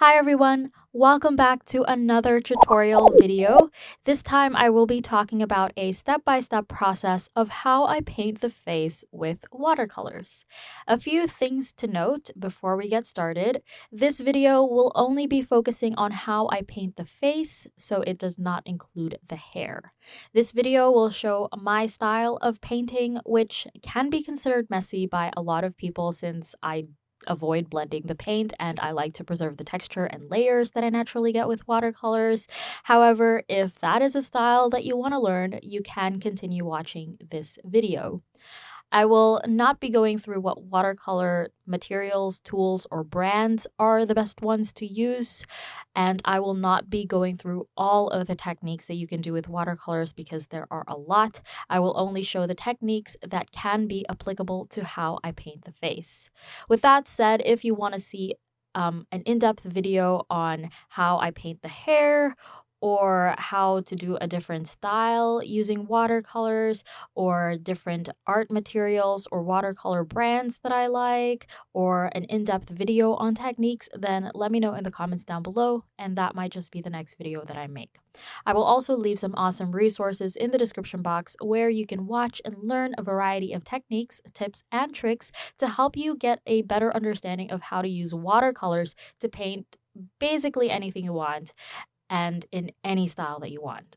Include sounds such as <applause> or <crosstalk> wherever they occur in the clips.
Hi everyone, welcome back to another tutorial video. This time I will be talking about a step-by-step -step process of how I paint the face with watercolors. A few things to note before we get started. This video will only be focusing on how I paint the face, so it does not include the hair. This video will show my style of painting, which can be considered messy by a lot of people since I avoid blending the paint and I like to preserve the texture and layers that I naturally get with watercolors. However, if that is a style that you want to learn, you can continue watching this video. I will not be going through what watercolor materials, tools, or brands are the best ones to use, and I will not be going through all of the techniques that you can do with watercolors because there are a lot. I will only show the techniques that can be applicable to how I paint the face. With that said, if you want to see um, an in-depth video on how I paint the hair or how to do a different style using watercolors or different art materials or watercolor brands that I like or an in-depth video on techniques, then let me know in the comments down below and that might just be the next video that I make. I will also leave some awesome resources in the description box where you can watch and learn a variety of techniques, tips, and tricks to help you get a better understanding of how to use watercolors to paint basically anything you want and in any style that you want.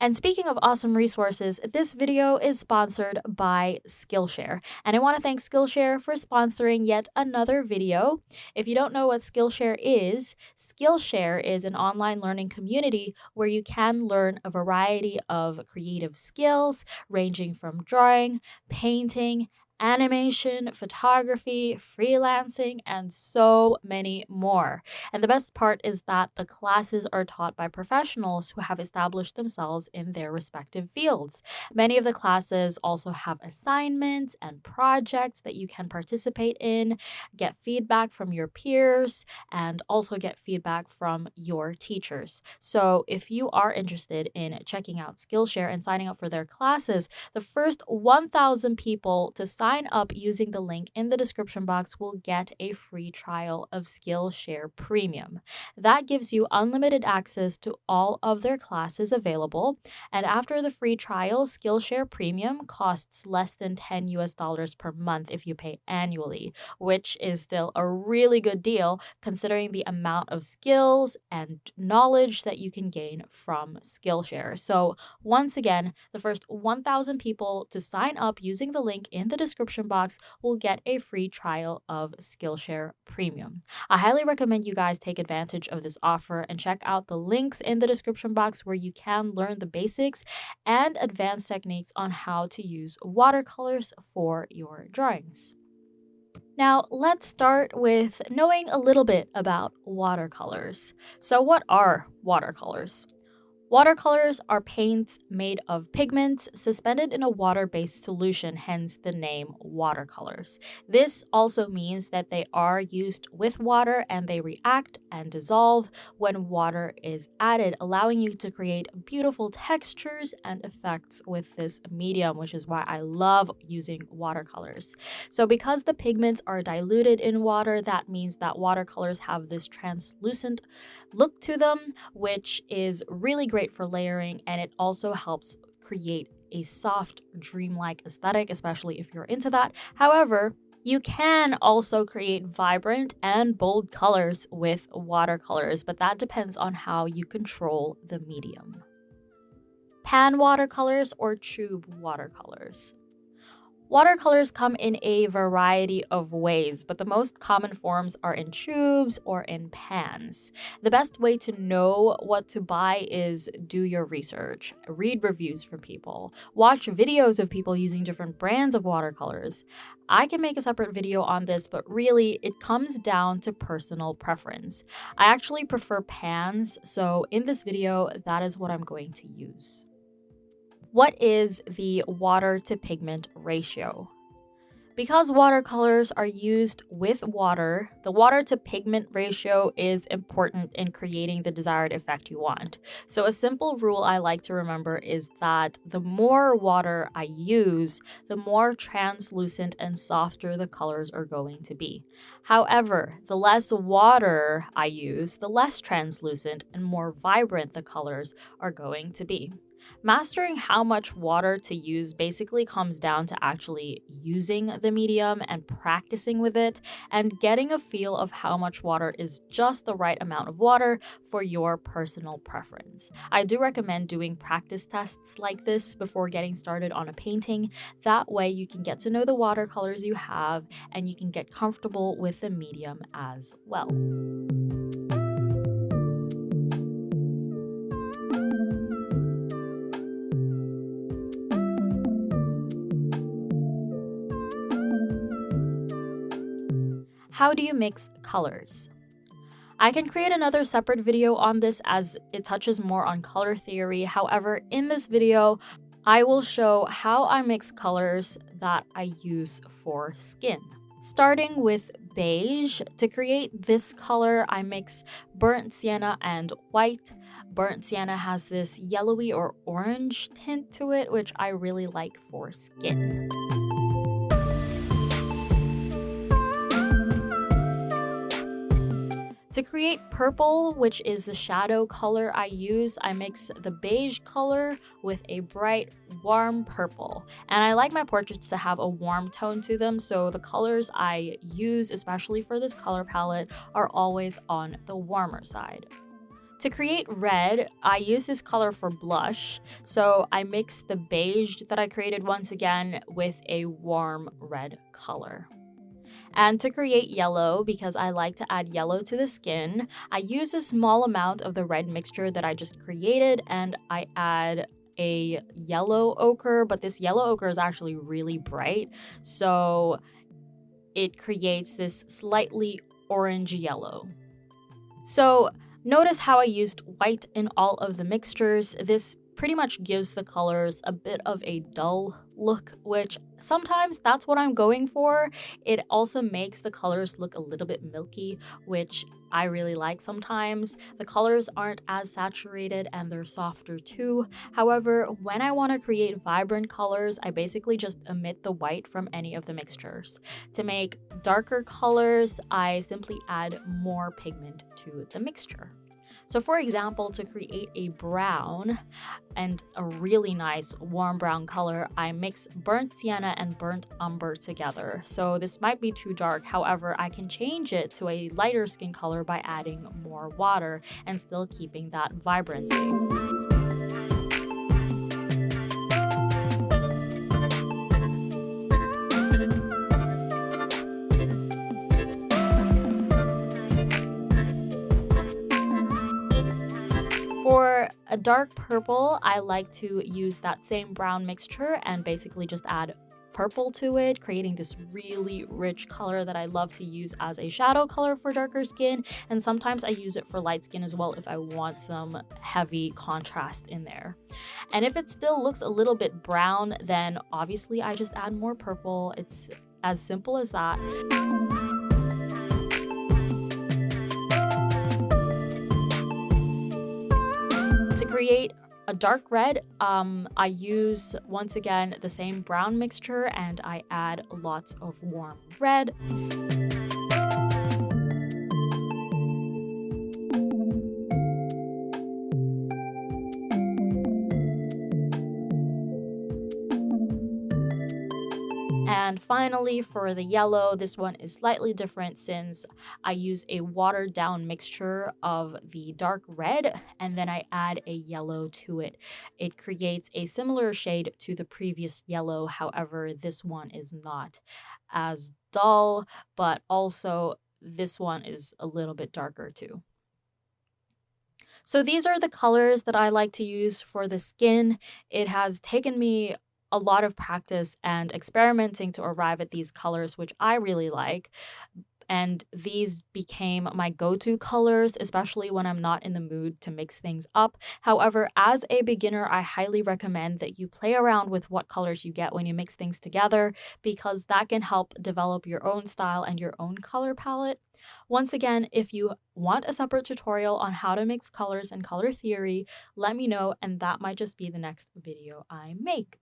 And speaking of awesome resources, this video is sponsored by Skillshare. And I want to thank Skillshare for sponsoring yet another video. If you don't know what Skillshare is, Skillshare is an online learning community where you can learn a variety of creative skills ranging from drawing, painting, animation, photography, freelancing, and so many more. And the best part is that the classes are taught by professionals who have established themselves in their respective fields. Many of the classes also have assignments and projects that you can participate in, get feedback from your peers, and also get feedback from your teachers. So if you are interested in checking out Skillshare and signing up for their classes, the first 1,000 people to sign sign up using the link in the description box will get a free trial of Skillshare Premium. That gives you unlimited access to all of their classes available, and after the free trial, Skillshare Premium costs less than 10 US dollars per month if you pay annually, which is still a really good deal considering the amount of skills and knowledge that you can gain from Skillshare. So, once again, the first 1,000 people to sign up using the link in the description description box will get a free trial of Skillshare Premium. I highly recommend you guys take advantage of this offer and check out the links in the description box where you can learn the basics and advanced techniques on how to use watercolors for your drawings. Now, let's start with knowing a little bit about watercolors. So, what are watercolors? Watercolors are paints made of pigments suspended in a water-based solution, hence the name watercolors. This also means that they are used with water and they react and dissolve when water is added, allowing you to create beautiful textures and effects with this medium, which is why I love using watercolors. So because the pigments are diluted in water, that means that watercolors have this translucent look to them, which is really great for layering and it also helps create a soft, dreamlike aesthetic, especially if you're into that. However, you can also create vibrant and bold colors with watercolors, but that depends on how you control the medium. Pan watercolors or tube watercolors. Watercolors come in a variety of ways, but the most common forms are in tubes or in pans. The best way to know what to buy is do your research, read reviews from people, watch videos of people using different brands of watercolors. I can make a separate video on this, but really it comes down to personal preference. I actually prefer pans, so in this video, that is what I'm going to use. What is the water to pigment ratio? Because watercolors are used with water, the water to pigment ratio is important in creating the desired effect you want. So, a simple rule I like to remember is that the more water I use, the more translucent and softer the colors are going to be. However, the less water I use, the less translucent and more vibrant the colors are going to be. Mastering how much water to use basically comes down to actually using the medium and practicing with it and getting a feel of how much water is just the right amount of water for your personal preference. I do recommend doing practice tests like this before getting started on a painting. That way, you can get to know the watercolors you have and you can get comfortable with the medium as well. How do you mix colors? I can create another separate video on this as it touches more on color theory. However, in this video, I will show how I mix colors that I use for skin. Starting with beige, to create this color, I mix burnt sienna and white. Burnt sienna has this yellowy or orange tint to it, which I really like for skin. To create purple, which is the shadow color I use, I mix the beige color with a bright, warm purple. And I like my portraits to have a warm tone to them, so the colors I use, especially for this color palette, are always on the warmer side. To create red, I use this color for blush, so I mix the beige that I created once again with a warm red color. And to create yellow, because I like to add yellow to the skin, I use a small amount of the red mixture that I just created and I add a yellow ochre, but this yellow ochre is actually really bright. So it creates this slightly orange yellow. So notice how I used white in all of the mixtures. This pretty much gives the colors a bit of a dull look, which sometimes that's what I'm going for. It also makes the colors look a little bit milky, which I really like sometimes. The colors aren't as saturated and they're softer too. However, when I want to create vibrant colors, I basically just omit the white from any of the mixtures. To make darker colors, I simply add more pigment to the mixture. So for example, to create a brown and a really nice warm brown color, I mix burnt sienna and burnt umber together. So this might be too dark, however, I can change it to a lighter skin color by adding more water and still keeping that vibrancy. Dark purple, I like to use that same brown mixture and basically just add purple to it, creating this really rich color that I love to use as a shadow color for darker skin. And sometimes I use it for light skin as well if I want some heavy contrast in there. And if it still looks a little bit brown, then obviously I just add more purple. It's as simple as that. Create a dark red, um, I use once again the same brown mixture and I add lots of warm red. And finally, for the yellow, this one is slightly different since I use a watered down mixture of the dark red and then I add a yellow to it. It creates a similar shade to the previous yellow, however, this one is not as dull, but also this one is a little bit darker too. So these are the colors that I like to use for the skin. It has taken me a lot of practice and experimenting to arrive at these colors, which I really like. and these became my go to colors, especially when I'm not in the mood to mix things up. However, as a beginner, I highly recommend that you play around with what colors you get when you mix things together because that can help develop your own style and your own color palette. Once again, if you want a separate tutorial on how to mix colors and color theory, let me know and that might just be the next video I make.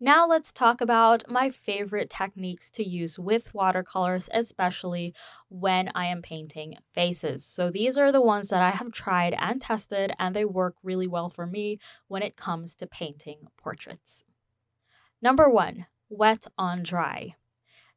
Now let's talk about my favorite techniques to use with watercolors, especially when I am painting faces. So these are the ones that I have tried and tested and they work really well for me when it comes to painting portraits. Number one, wet on dry.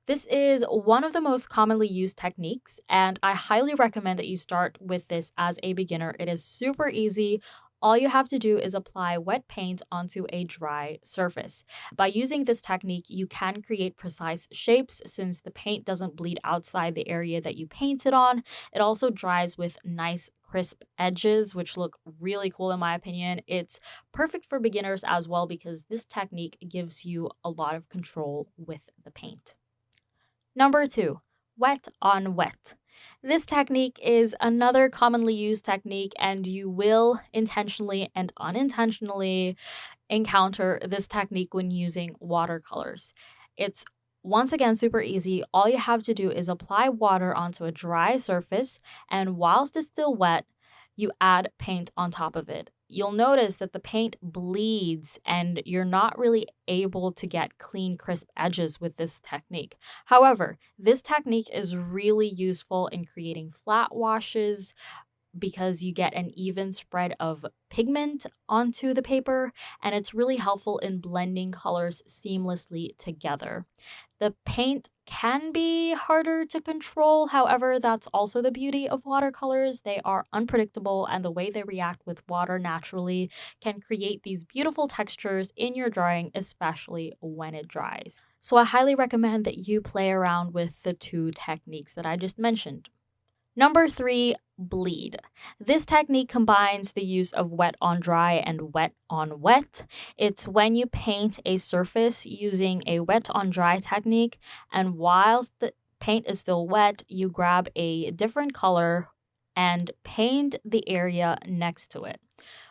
This is one of the most commonly used techniques, and I highly recommend that you start with this as a beginner. It is super easy. All you have to do is apply wet paint onto a dry surface. By using this technique, you can create precise shapes since the paint doesn't bleed outside the area that you painted on. It also dries with nice crisp edges, which look really cool in my opinion. It's perfect for beginners as well because this technique gives you a lot of control with the paint. Number two, wet on wet. This technique is another commonly used technique, and you will intentionally and unintentionally encounter this technique when using watercolors. It's once again super easy. All you have to do is apply water onto a dry surface, and whilst it's still wet, you add paint on top of it you'll notice that the paint bleeds and you're not really able to get clean, crisp edges with this technique. However, this technique is really useful in creating flat washes, because you get an even spread of pigment onto the paper and it's really helpful in blending colors seamlessly together. The paint can be harder to control, however, that's also the beauty of watercolors. They are unpredictable and the way they react with water naturally can create these beautiful textures in your drawing, especially when it dries. So I highly recommend that you play around with the two techniques that I just mentioned. Number three, bleed. This technique combines the use of wet on dry and wet on wet. It's when you paint a surface using a wet on dry technique, and whilst the paint is still wet, you grab a different color and paint the area next to it.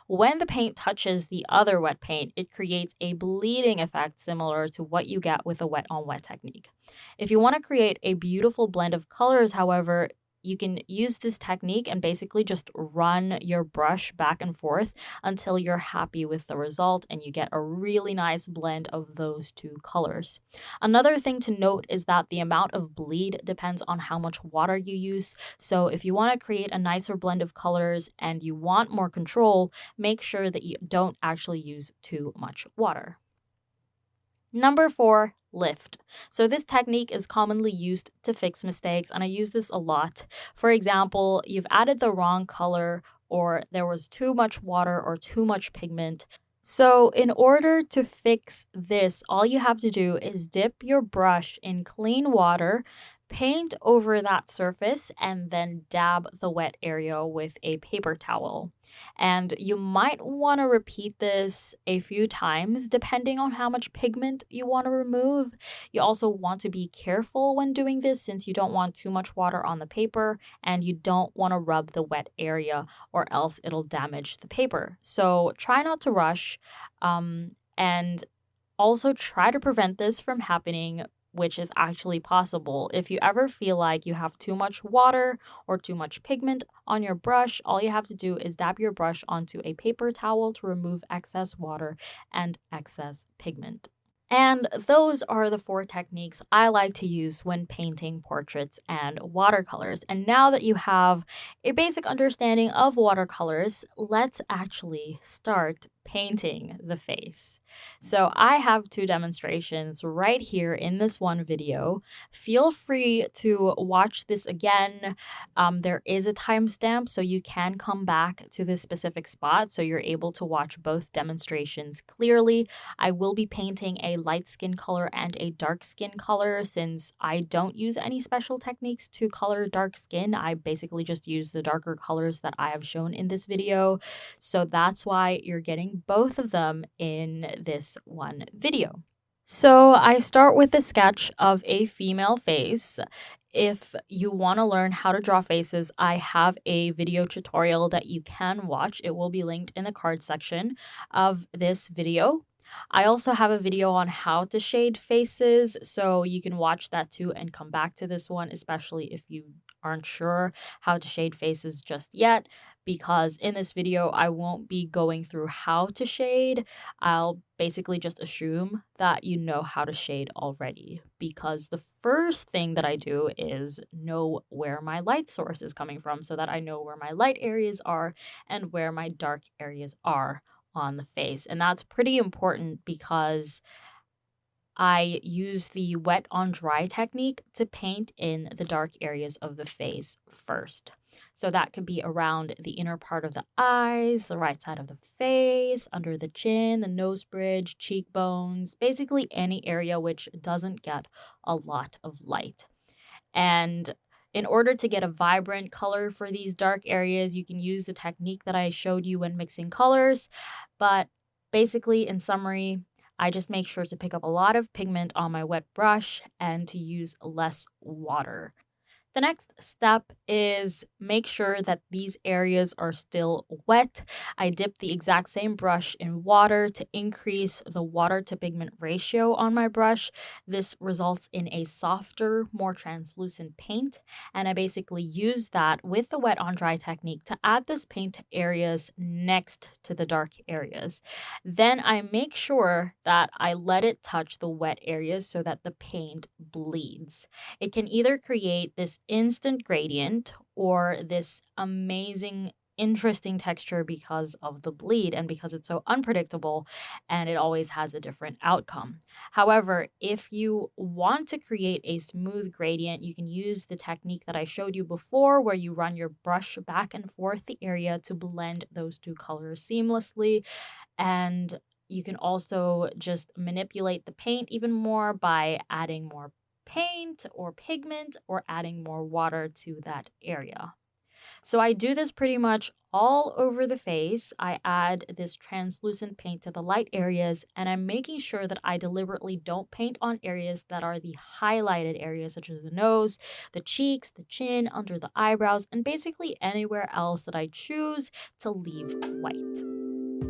When the paint touches the other wet paint, it creates a bleeding effect similar to what you get with a wet on wet technique. If you want to create a beautiful blend of colors, however, you can use this technique and basically just run your brush back and forth until you're happy with the result and you get a really nice blend of those two colors. Another thing to note is that the amount of bleed depends on how much water you use. So if you want to create a nicer blend of colors and you want more control, make sure that you don't actually use too much water. Number four, lift. So this technique is commonly used to fix mistakes and I use this a lot. For example, you've added the wrong color or there was too much water or too much pigment. So in order to fix this, all you have to do is dip your brush in clean water, paint over that surface, and then dab the wet area with a paper towel. And you might want to repeat this a few times depending on how much pigment you want to remove. You also want to be careful when doing this since you don't want too much water on the paper and you don't want to rub the wet area or else it'll damage the paper. So try not to rush um, and also try to prevent this from happening which is actually possible. If you ever feel like you have too much water or too much pigment on your brush, all you have to do is dab your brush onto a paper towel to remove excess water and excess pigment. And those are the four techniques I like to use when painting portraits and watercolors. And now that you have a basic understanding of watercolors, let's actually start painting the face. So I have two demonstrations right here in this one video. Feel free to watch this again. Um, there is a timestamp, so you can come back to this specific spot so you're able to watch both demonstrations clearly. I will be painting a light skin color and a dark skin color since I don't use any special techniques to color dark skin. I basically just use the darker colors that I have shown in this video. So that's why you're getting both of them in this one video. So I start with a sketch of a female face. if you want to learn how to draw faces, I have a video tutorial that you can watch. It will be linked in the card section of this video. I also have a video on how to shade faces, so you can watch that too and come back to this one, especially if you aren't sure how to shade faces just yet because in this video I won't be going through how to shade. I'll basically just assume that you know how to shade already because the first thing that I do is know where my light source is coming from so that I know where my light areas are and where my dark areas are on the face. And that's pretty important because I use the wet on dry technique to paint in the dark areas of the face first. So that could be around the inner part of the eyes, the right side of the face, under the chin, the nose bridge, cheekbones, basically any area which doesn't get a lot of light. And in order to get a vibrant color for these dark areas, you can use the technique that I showed you when mixing colors. But basically, in summary, I just make sure to pick up a lot of pigment on my wet brush and to use less water. The next step is make sure that these areas are still wet. I dip the exact same brush in water to increase the water to pigment ratio on my brush. This results in a softer, more translucent paint. And I basically use that with the wet on dry technique to add this paint to areas next to the dark areas. Then I make sure that I let it touch the wet areas so that the paint bleeds. It can either create this instant gradient or this amazing interesting texture because of the bleed and because it's so unpredictable and it always has a different outcome. However, if you want to create a smooth gradient, you can use the technique that I showed you before where you run your brush back and forth the area to blend those two colors seamlessly. And you can also just manipulate the paint even more by adding more paint or pigment or adding more water to that area. So I do this pretty much all over the face. I add this translucent paint to the light areas and I'm making sure that I deliberately don't paint on areas that are the highlighted areas such as the nose, the cheeks, the chin, under the eyebrows, and basically anywhere else that I choose to leave white.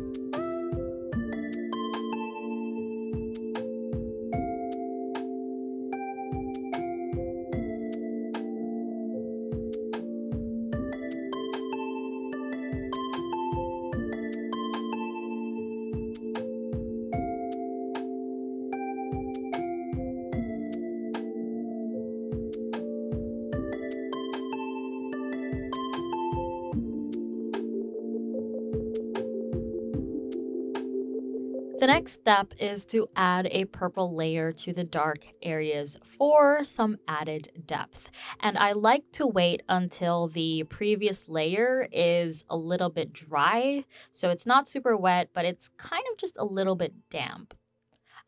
The next step is to add a purple layer to the dark areas for some added depth. And I like to wait until the previous layer is a little bit dry. So it's not super wet, but it's kind of just a little bit damp.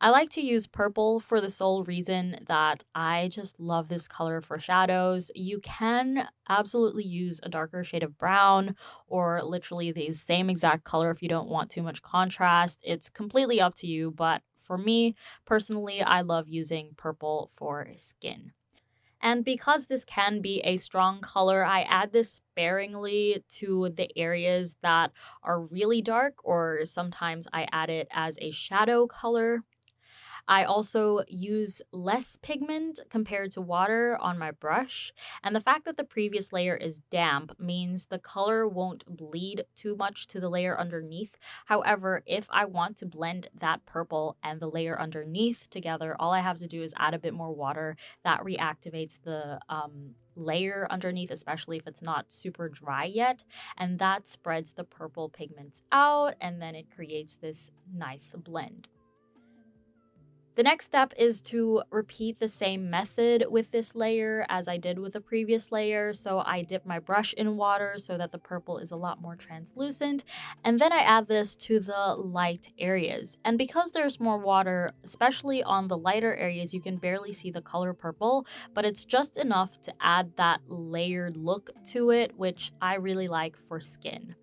I like to use purple for the sole reason that I just love this color for shadows. You can absolutely use a darker shade of brown or literally the same exact color if you don't want too much contrast. It's completely up to you, but for me personally, I love using purple for skin. And because this can be a strong color, I add this sparingly to the areas that are really dark, or sometimes I add it as a shadow color. I also use less pigment compared to water on my brush, and the fact that the previous layer is damp means the color won't bleed too much to the layer underneath. However, if I want to blend that purple and the layer underneath together, all I have to do is add a bit more water. That reactivates the um, layer underneath, especially if it's not super dry yet. And that spreads the purple pigments out and then it creates this nice blend. The next step is to repeat the same method with this layer as I did with the previous layer. So I dip my brush in water so that the purple is a lot more translucent. And then I add this to the light areas. And because there's more water, especially on the lighter areas, you can barely see the color purple, but it's just enough to add that layered look to it, which I really like for skin.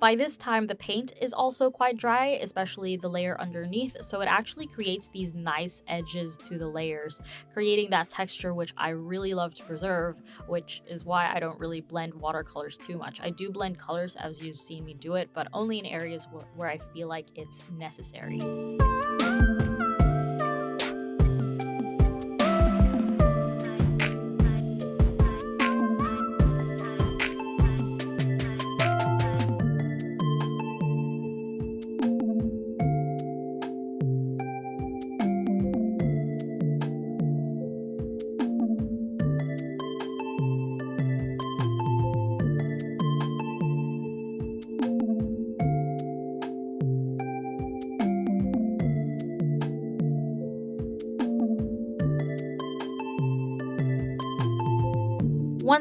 By this time, the paint is also quite dry, especially the layer underneath, so it actually creates these nice edges to the layers, creating that texture which I really love to preserve, which is why I don't really blend watercolors too much. I do blend colors as you've seen me do it, but only in areas where, where I feel like it's necessary.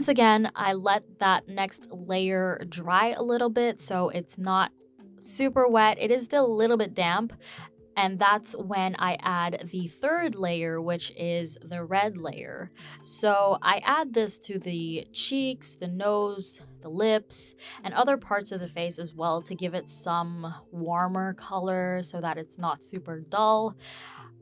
Once again, I let that next layer dry a little bit so it's not super wet. It is still a little bit damp. And that's when I add the third layer, which is the red layer. So I add this to the cheeks, the nose, the lips, and other parts of the face as well to give it some warmer color so that it's not super dull.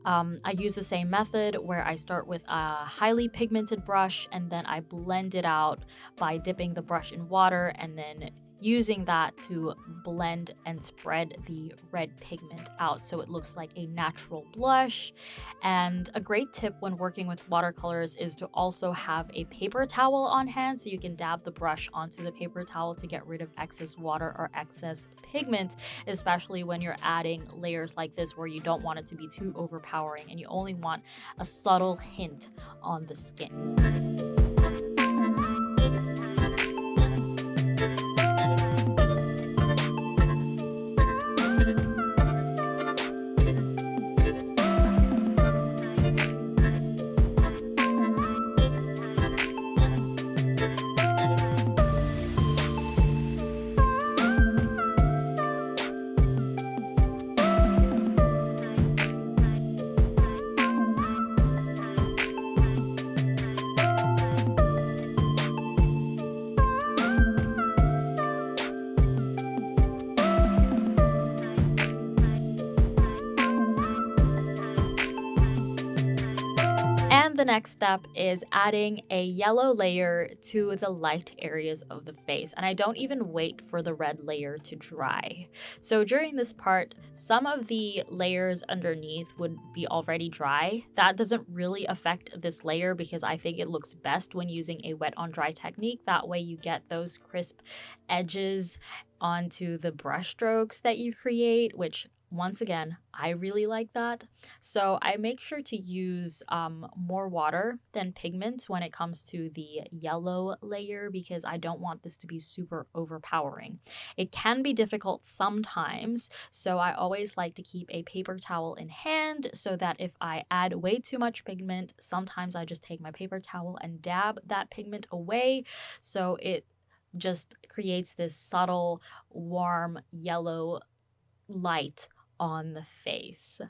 Um, I use the same method where I start with a highly pigmented brush and then I blend it out by dipping the brush in water and then using that to blend and spread the red pigment out so it looks like a natural blush. And a great tip when working with watercolors is to also have a paper towel on hand so you can dab the brush onto the paper towel to get rid of excess water or excess pigment, especially when you're adding layers like this where you don't want it to be too overpowering and you only want a subtle hint on the skin. Next step is adding a yellow layer to the light areas of the face. And I don't even wait for the red layer to dry. So during this part, some of the layers underneath would be already dry. That doesn't really affect this layer because I think it looks best when using a wet on dry technique. That way you get those crisp edges onto the brush strokes that you create, which once again, I really like that. So I make sure to use um, more water than pigment when it comes to the yellow layer because I don't want this to be super overpowering. It can be difficult sometimes, so I always like to keep a paper towel in hand so that if I add way too much pigment, sometimes I just take my paper towel and dab that pigment away so it just creates this subtle, warm yellow light on the face.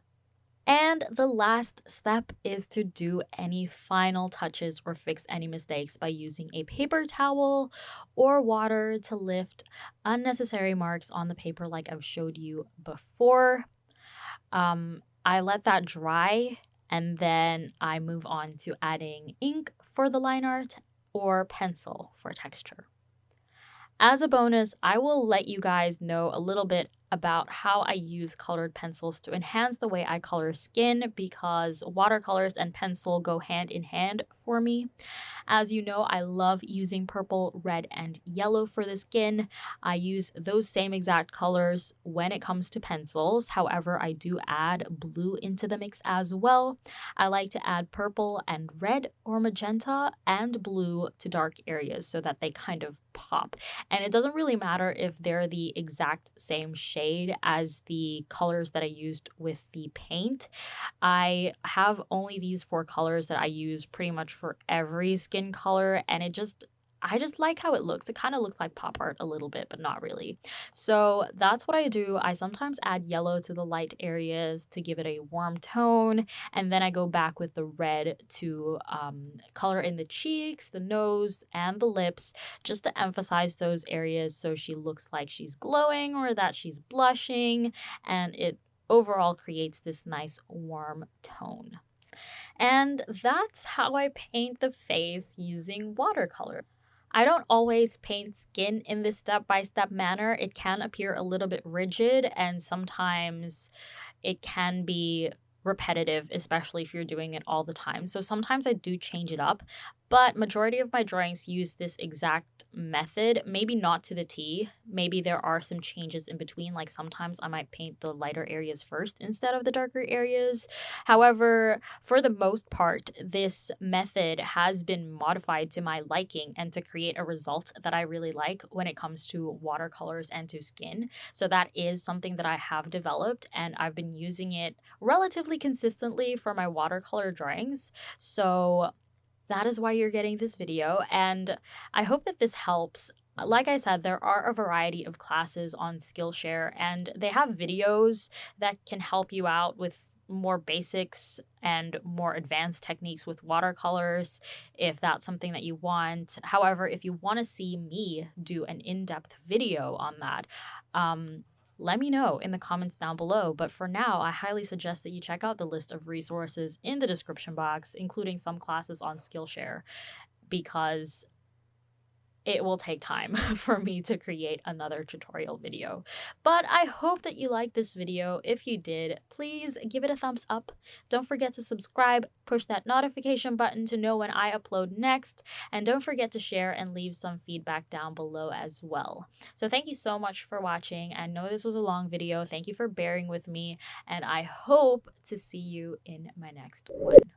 And the last step is to do any final touches or fix any mistakes by using a paper towel or water to lift unnecessary marks on the paper like I've showed you before. Um, I let that dry and then I move on to adding ink for the line art or pencil for texture. As a bonus, I will let you guys know a little bit about how I use colored pencils to enhance the way I color skin because watercolors and pencil go hand in hand for me. As you know, I love using purple, red, and yellow for the skin. I use those same exact colors when it comes to pencils. However, I do add blue into the mix as well. I like to add purple and red or magenta and blue to dark areas so that they kind of pop. And it doesn't really matter if they're the exact same shade as the colors that I used with the paint. I have only these four colors that I use pretty much for every skin color and it just I just like how it looks. It kind of looks like pop art a little bit, but not really. So that's what I do. I sometimes add yellow to the light areas to give it a warm tone. And then I go back with the red to um, color in the cheeks, the nose, and the lips, just to emphasize those areas so she looks like she's glowing or that she's blushing. And it overall creates this nice warm tone. And that's how I paint the face using watercolor. I don't always paint skin in this step-by-step manner. It can appear a little bit rigid and sometimes it can be repetitive, especially if you're doing it all the time. So sometimes I do change it up, but majority of my drawings use this exact method, maybe not to the T. Maybe there are some changes in between, like sometimes I might paint the lighter areas first instead of the darker areas. However, for the most part, this method has been modified to my liking and to create a result that I really like when it comes to watercolors and to skin. So that is something that I have developed and I've been using it relatively consistently for my watercolor drawings. So that is why you're getting this video, and I hope that this helps. Like I said, there are a variety of classes on Skillshare, and they have videos that can help you out with more basics and more advanced techniques with watercolors if that's something that you want. However, if you want to see me do an in depth video on that, um, let me know in the comments down below. But for now, I highly suggest that you check out the list of resources in the description box, including some classes on Skillshare, because it will take time <laughs> for me to create another tutorial video. But I hope that you liked this video. If you did, please give it a thumbs up. Don't forget to subscribe, push that notification button to know when I upload next, and don't forget to share and leave some feedback down below as well. So thank you so much for watching. I know this was a long video. Thank you for bearing with me, and I hope to see you in my next one.